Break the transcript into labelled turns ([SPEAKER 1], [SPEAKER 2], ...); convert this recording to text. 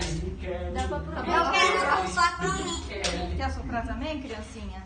[SPEAKER 1] Kelly, Kelly. Dá pra Eu quero soprar.
[SPEAKER 2] Quer soprar também, criancinha?